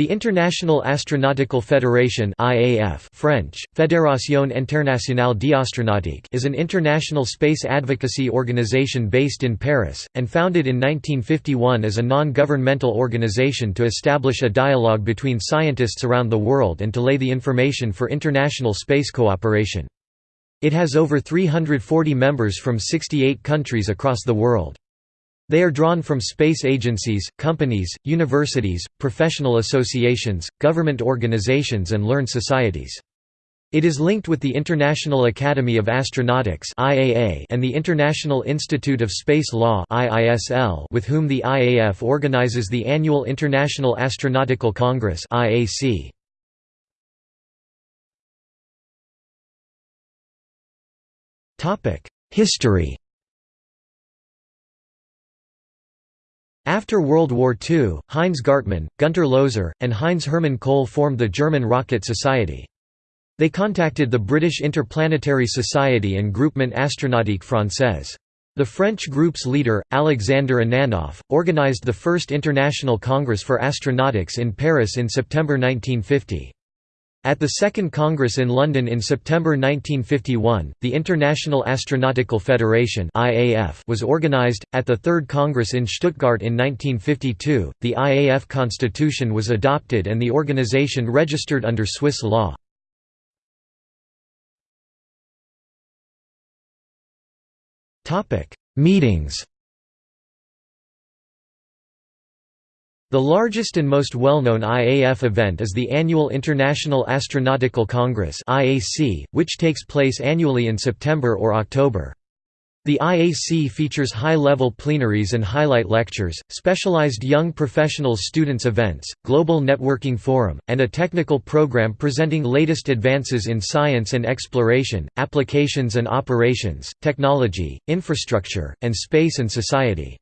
The International Astronautical Federation IAF French, Fédération Internationale d'Astronautique is an international space advocacy organization based in Paris, and founded in 1951 as a non-governmental organization to establish a dialogue between scientists around the world and to lay the information for international space cooperation. It has over 340 members from 68 countries across the world. They are drawn from space agencies, companies, universities, professional associations, government organizations and learned societies. It is linked with the International Academy of Astronautics and the International Institute of Space Law with whom the IAF organizes the annual International Astronautical Congress History After World War II, Heinz Gartmann, Gunter Loser, and Heinz Hermann Koelle formed the German Rocket Society. They contacted the British Interplanetary Society and Groupement Astronautique Française. The French group's leader, Alexander Ananoff, organized the first International Congress for Astronautics in Paris in September 1950. At the Second Congress in London in September 1951, the International Astronautical Federation was organized. At the Third Congress in Stuttgart in 1952, the IAF constitution was adopted and the organization registered under Swiss law. Meetings The largest and most well-known IAF event is the annual International Astronautical Congress which takes place annually in September or October. The IAC features high-level plenaries and highlight lectures, specialized young professionals students events, global networking forum, and a technical program presenting latest advances in science and exploration, applications and operations, technology, infrastructure, and space and society.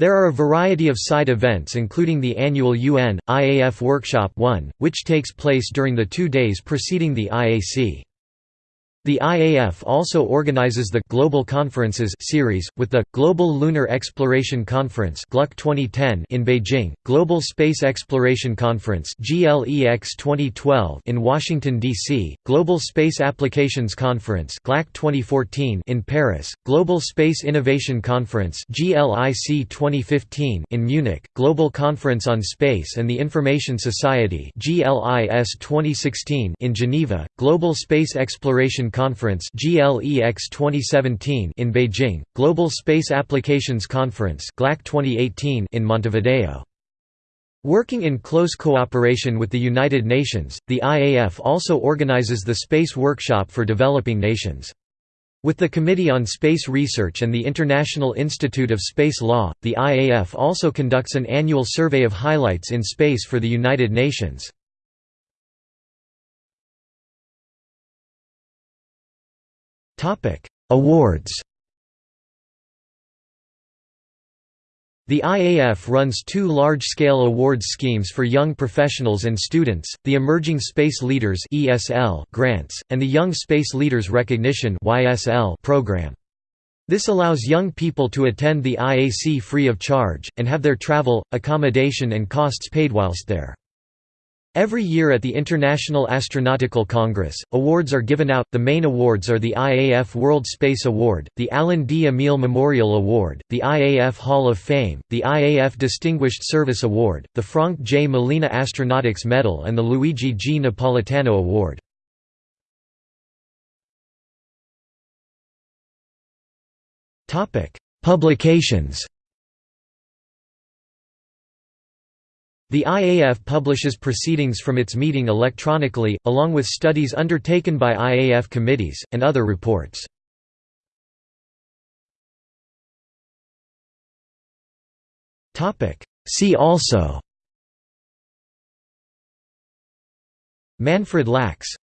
There are a variety of side events including the annual UN, IAF Workshop 1, which takes place during the two days preceding the IAC. The IAF also organizes the Global Conferences series, with the Global Lunar Exploration Conference (GLUC 2010) in Beijing, Global Space Exploration Conference (GLEX 2012) in Washington D.C., Global Space Applications Conference (GLAC 2014) in Paris, Global Space Innovation Conference (GLIC 2015) in Munich, Global Conference on Space and the Information Society (GLIS 2016) in Geneva, Global Space Exploration Conference GLEX 2017 in Beijing, Global Space Applications Conference GLAC 2018 in Montevideo. Working in close cooperation with the United Nations, the IAF also organizes the Space Workshop for Developing Nations. With the Committee on Space Research and the International Institute of Space Law, the IAF also conducts an annual survey of highlights in space for the United Nations. Awards The IAF runs two large-scale awards schemes for young professionals and students, the Emerging Space Leaders grants, and the Young Space Leaders Recognition program. This allows young people to attend the IAC free of charge, and have their travel, accommodation and costs paid whilst there. Every year at the International Astronautical Congress, awards are given out. The main awards are the IAF World Space Award, the Alan D. Emil Memorial Award, the IAF Hall of Fame, the IAF Distinguished Service Award, the Frank J. Molina Astronautics Medal, and the Luigi G. Napolitano Award. Publications The IAF publishes proceedings from its meeting electronically, along with studies undertaken by IAF committees, and other reports. See also Manfred Lachs